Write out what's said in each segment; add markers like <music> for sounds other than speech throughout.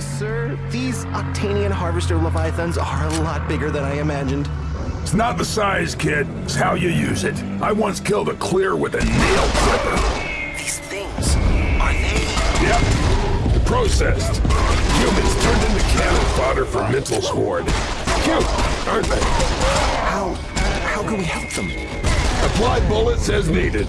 Sir, these Octanian Harvester Leviathans are a lot bigger than I imagined. It's not the size, kid. It's how you use it. I once killed a Kleer with a nail clipper. These things, are they... Yep. Processed. Humans turned into cannon fodder for Mental's horde. Cute, aren't they? How... how can we help them? Apply bullets as needed.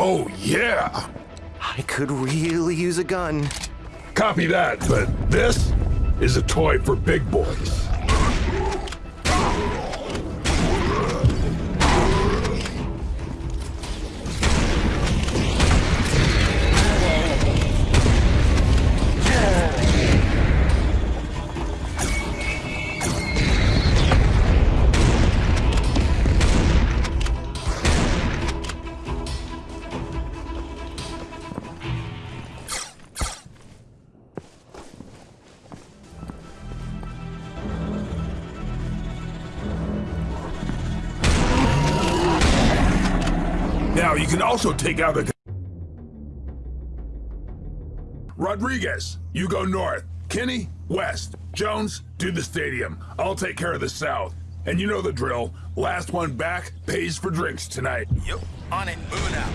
Oh, yeah! I could really use a gun. Copy that, but this is a toy for big boys. Now, you can also take out the... Rodriguez, you go north. Kenny, west. Jones, do the stadium. I'll take care of the south. And you know the drill. Last one back pays for drinks tonight. Yep, on it, moving out.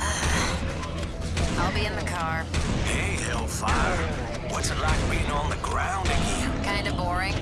<sighs> I'll be in the car. Hey, Hellfire. What's it like being on the ground again? Kinda boring.